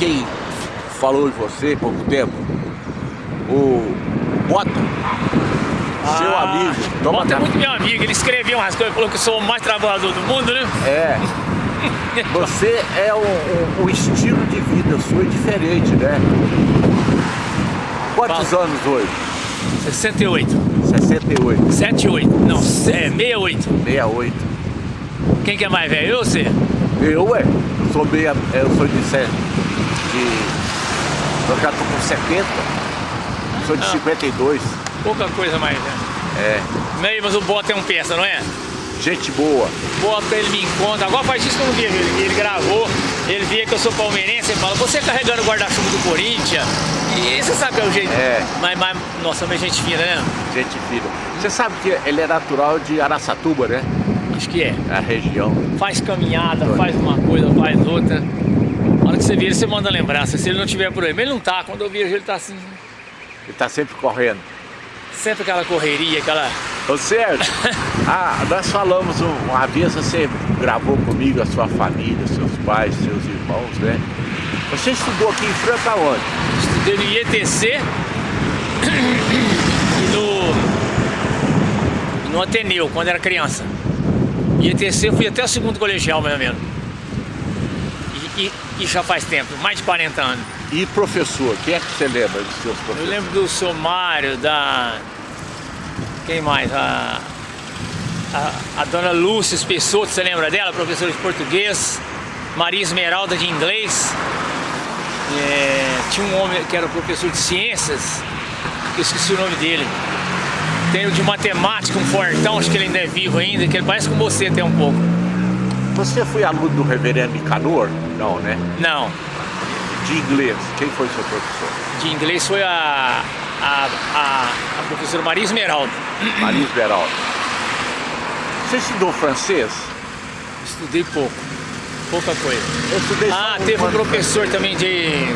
quem falou de você há pouco tempo? O Bota. Seu Ah, amigo. Toma Bota é muito meu amigo, ele escreveu umas coisas, falou que eu sou o mais trabalhador do mundo, né? É. Você é um, um- um estilo de vida sua é diferente, né? Quantos anos hoje? 68, 68, 78, não, é 68. 68. Quem que é mais velho? Eu ou você? Eu, ué, eu sou meia, eu sou de, se- de eu já tô com 70, sou de Ah. 52. Pouca coisa mais velho. É, Meio, mas o Bota é um peça, não é? gente boa. Bota, ele me encontra. Agora faz isso que eu não vejo. Ele, ele gravou, ele via que eu sou palmeirense, ele fala, você carregando o guarda-chuva do Corinthians. E você sabe que é o jeito. É. Mas, mas, nossa, mas gente fina, né? Gente fina. Você sabe que ele é natural de Araçatuba, né? Acho que é. A região. Faz caminhada, faz uma coisa, faz outra. Na hora que você vê ele, você manda lembrança. Se ele não tiver por aí, mas ele não tá. Quando eu vejo ele, tá assim, Ele tá sempre correndo. sempre aquela correria, aquela. Ô Sérgio, ah, nós falamos um- uma vez, você gravou comigo a sua família, seus pais, seus irmãos, né? Você estudou aqui em Franca onde? Estudei no IETC e no, no Ateneu, quando era criança. IETC eu fui até o segundo colegial, mais ou menos. E, e- e já faz tempo, mais de 40 anos. E professor, quem é que você lembra dos seus Eu professores? lembro do Somário, da. Quem mais? A, a, a dona Lúcia Espessoto, você lembra dela? Professora de português. Maria Esmeralda de inglês. É, tinha um homem que era professor de ciências, que eu esqueci o nome dele. Tem o de matemática, um fortão, acho que ele ainda é vivo ainda, que ele parece com você até um pouco. Você foi aluno do reverendo Nicanor? Não, né? Não, De inglês, quem foi seu professor? de inglês foi a, a, a, a professora Maria Esmeralda. Maria Esmeralda. Você estudou francês? Estudei pouco, pouca coisa. Eu estudei Ah, teve um professor também de.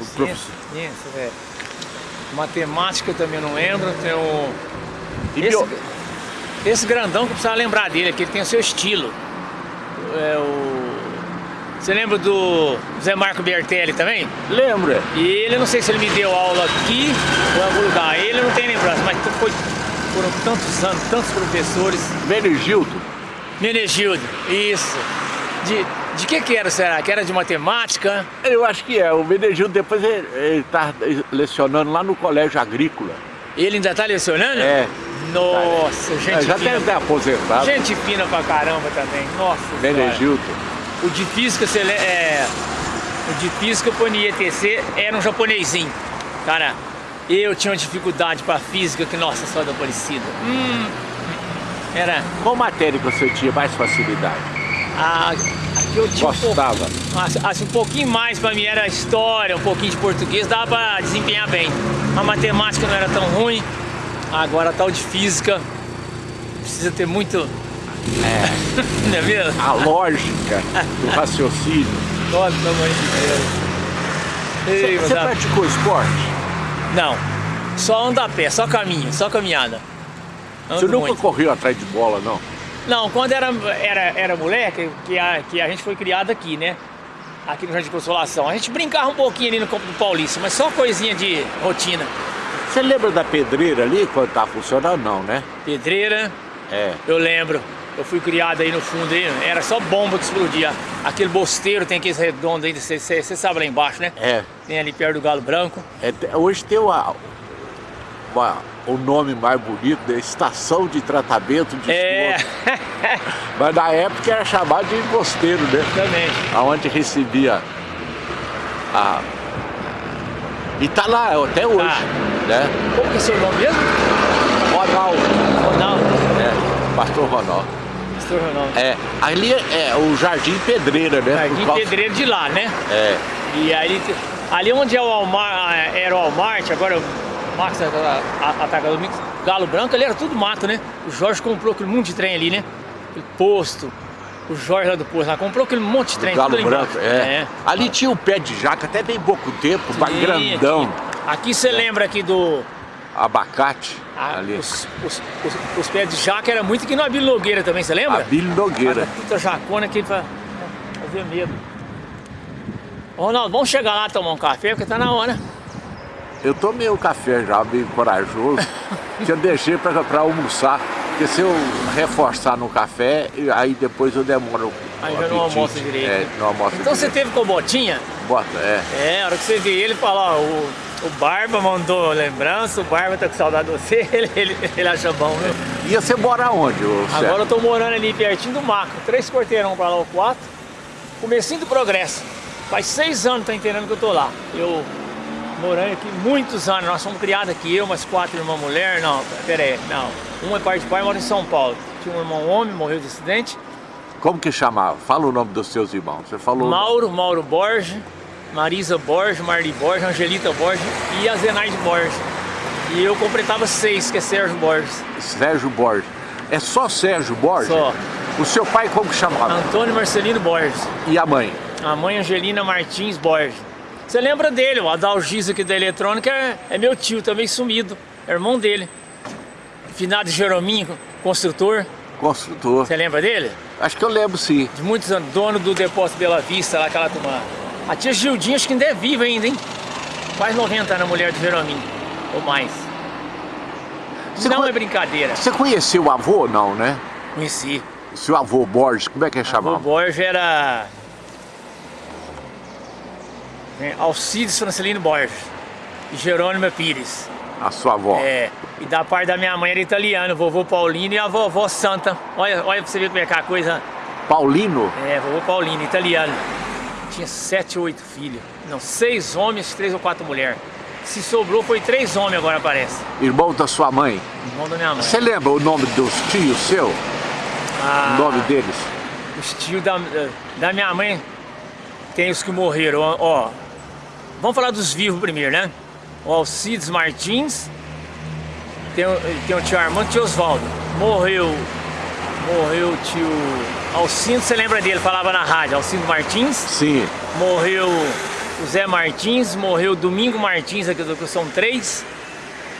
O professor- ciência, velho. Matemática também não lembro. Tem. E esse, esse grandão que eu precisava lembrar dele, é que ele tem o seu estilo. É o... Você lembra do Zé Marco Bertelli também? Lembra? E ele, não sei se ele me deu aula aqui ou em algum lugar. Ele eu não tem lembrança, mas foi, foram tantos anos, tantos professores. Benegildo. Menegildo, isso. De, de que que era, será? Que era de matemática? Eu acho que é. O Benegildo depois ele, ele tá lecionando lá no colégio agrícola. Ele ainda tá lecionando? É. Nossa, gente É, já fina. deve ter aposentado. Gente fina pra caramba também. Nossa. Benegildo. O de física, é... O de física, no IETC, era um japonesinho. Cara, eu tinha uma dificuldade pra física que, nossa, só da parecida. Hum, era... Qual matéria que você tinha mais facilidade? A, que eu tinha um Gostava. Assim, assim, um pouquinho mais pra mim era história, um pouquinho de português, dava pra desempenhar bem. A matemática não era tão ruim, agora tal de física precisa ter muito. É. não é mesmo? A lógica do raciocínio. Nossa, pelo amor de Deus. Ei, Você, você praticou esporte? Não, só anda a pé, só caminho, só caminhada. Ando Você nunca muito. correu atrás de bola, não? Não, quando era, era, era moleque, que a, que a gente foi criado aqui, né? Aqui no Jardim de Consolação. A gente brincava um pouquinho ali no campo do Paulista, mas só coisinha de rotina. Você lembra da pedreira ali quando tá funcionando? Não, né? Pedreira, É. eu lembro. Eu fui criado aí no fundo aí, era só bomba que explodia. Aquele bosteiro tem aqueles redondos ainda, você sabe lá embaixo, né? É. Tem ali perto do Galo Branco. É, hoje tem uma, uma- o nome mais bonito, né? Estação de Tratamento de É, Esgoto. Mas na época era chamado de emposteiro, né? também. Aonde recebia a... E tá lá até hoje, Tá. Né? Como que é seu nome mesmo? Ronaldo, Ronaldo. é, Pastor Ronaldo. Pastor Ronaldo. É, ali é, é o Jardim Pedreira, né? Jardim causa- Pedreiro de lá, né? É, E aí, ali onde é o Walmart, era o Walmart, agora o Max Atacador Mix, Galo Branco, ali era tudo mato, né? O Jorge comprou aquele monte de trem ali, né? Aquele posto. O Jorge lá do posto lá comprou aquele monte de trem. Galo Branco, embaixo. é. Ali tinha um pé de jaca até bem pouco tempo, mas Sim, grandão. Aqui, aqui você lembra aqui do. Abacate a- ali. os, os, os, os pés de jaca era muito aqui no Abílio Nogueira também, você lembra? Abílio Nogueira. Puta jacona que fa- fazia medo. Ronaldo, vamos chegar lá tomar um café, porque tá na hora. Eu tomei o café já, bem corajoso, que eu deixei para almoçar. Porque se eu reforçar no café, aí depois eu demoro Aí já não almoça direito. É, não almoça Então direito. você teve com botinha? Bota, é. É, a hora que você vê ele falar, ó, o, o Barba mandou lembrança, o Barba tá com saudade de você, ele, ele, ele acha bom, viu? E você mora onde? Agora eu tô morando ali pertinho do Maco, três quarteirão pra lá, ou quatro, comecinho do progresso. Faz seis anos, tá entendendo que eu tô lá. Eu morando aqui muitos anos, nós somos criados aqui, eu, umas quatro irmãs mulher, não, pera aí, não. Uma é parte de pai, mora em São Paulo. Tinha um irmão homem, morreu de acidente. Como que chamava? Fala o nome dos seus irmãos. Você falou... Mauro, Mauro Borges, Marisa Borges, Marli Borges, Angelita Borges e a Zenaide Borges. E eu completava seis, que é Sérgio Borges. Sérgio Borges. É só Sérgio Borges? Só. O seu pai como que chamava? Antônio Marcelino Borges. E a mãe? A mãe Angelina Martins Borges. Você lembra dele, o Adalgis aqui da eletrônica é, é meu tio, também sumido, é irmão dele. Finado Jerominho, construtor. Construtor. Você lembra dele? Acho que eu lembro sim. De muitos anos, dono do depósito Bela Vista, lá aquela turma. A tia Gildinha acho que ainda é viva ainda, hein? Quase 90 anos, mulher de Jerominho, ou mais. Você Não é brincadeira. Você conheceu o avô, não, né? Conheci. O seu avô Borges, como é que ele O chamava? Borges era... é, Alcides Francelino Borges e Jerônimo Pires. A sua avó. É, e da parte da minha mãe era italiano, vovô Paulino e a vovó Santa. Olha, olha pra você ver como é que é a coisa. Paulino? É, vovô Paulino, italiano. Tinha sete ou oito filhos. Não, seis homens, três ou quatro mulheres. Se sobrou foi três homens agora parece. Irmão da sua mãe. Irmão da minha mãe. Você lembra o nome dos tios seu? Ah, O nome deles? Os tios da, da minha mãe tem os que morreram, ó. ó. Vamos falar dos vivos primeiro, né? O Alcides Martins, tem, tem o tio Armando e o tio Osvaldo. Morreu, morreu o tio Alcindo, você lembra dele, falava na rádio, Alcindo Martins. Sim. Morreu o Zé Martins, morreu o Domingo Martins, aqui do- são três.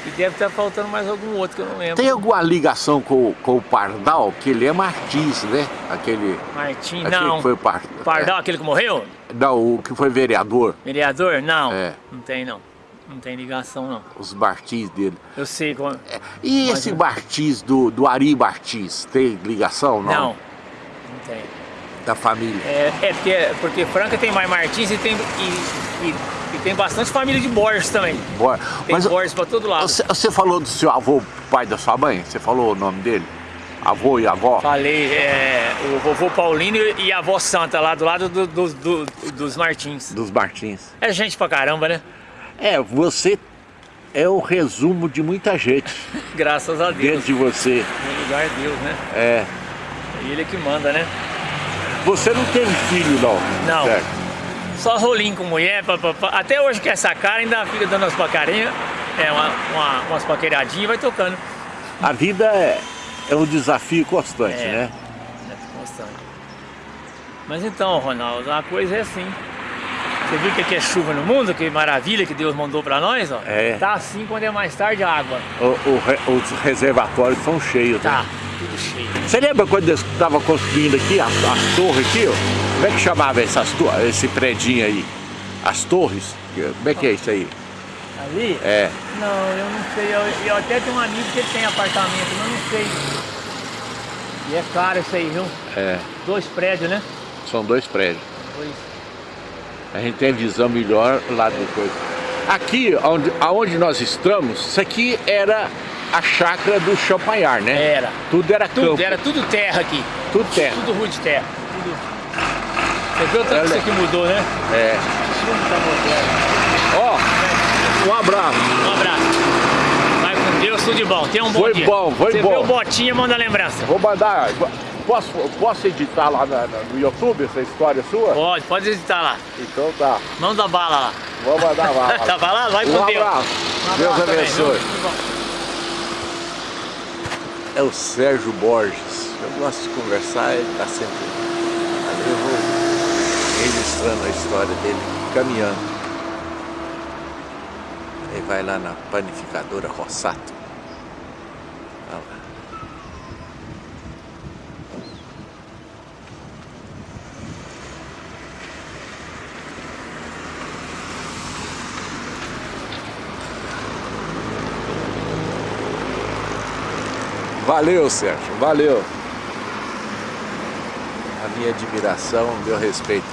E deve estar faltando mais algum outro que eu não lembro. Tem alguma ligação com, com o Pardal? Que ele é Martins, né? Aquele... Martins, aquele não. que foi par... Pardal, aquele que morreu? é, não, o que foi vereador. Vereador? Não. É. Não tem não. Não tem ligação não. Os Martins dele. Eu sei como. É, E Mas esse não. Martins do, do Ari Martins, tem ligação? Não. Não. Não tem. Da família? É, é porque, porque Franca tem mais Martins e tem, e, e, e tem bastante família de Borges também. Bora. Tem Mas Borges pra todo lado. você, você falou do seu avô, pai da sua mãe? Você falou o nome dele? Avô e avó? Falei, é, o vovô Paulino e a avó Santa lá do lado do- do- do- dos Martins. Dos Martins. É gente pra caramba, né? É, você é o resumo de muita gente Graças a Deus. dentro de você. No lugar de Deus, né? É. É Ele que manda, né? Você não tem filho, não? Não. Certo. Só rolinho com mulher, pá, pá, pá. até hoje que essa cara ainda fica dando umas pacarinhas, é, uma, uma, umas paqueradinhas e vai tocando. A vida é, é um desafio constante, É. né? É constante. Mas então, Ronaldo, a coisa é assim. Você viu que aqui é chuva no mundo? Que maravilha que Deus mandou pra nós, ó. É. Tá assim quando é mais tarde a água. O- o os reservatórios são cheios, Tá, né? tudo cheio. Você lembra quando eu estava construindo aqui, as, as torres aqui, ó? Como é que chamava essas esse predinho aí? As torres? Como é que é isso aí? Ali? É. Não, eu não sei. Eu, eu até tenho um amigo que tem apartamento, mas não sei. E é caro isso aí, viu? É. Dois prédios, né? São dois prédios. Dois. A gente tem visão melhor lá do coisa. Aqui, onde, aonde nós estamos, isso aqui era a chácara do Champagnat, né? Era. Tudo era Tudo, campo, era tudo terra aqui. tudo terra. Tudo rua de terra. Tudo. Você viu tanto que isso aqui mudou, né? É. Ó, um abraço. Um abraço. Vai com Deus, tudo de bom. Tenha um bom Foi dia. bom, foi Você bom. vê o Botinha, manda lembrança. Vou mandar. Posso, posso editar lá na- na- no YouTube essa história sua? Pode, pode editar lá. Então tá. Manda bala lá. Vou mandar lá. tá lá? Vai com Um Deus. abraço. Deus abençoe. É o Sérgio Borges. Eu gosto de conversar, ele está sempre. Ali eu vou registrando a história dele, caminhando. Aí vai lá na panificadora Rossato. Valeu, Sérgio, valeu. A minha admiração, meu respeito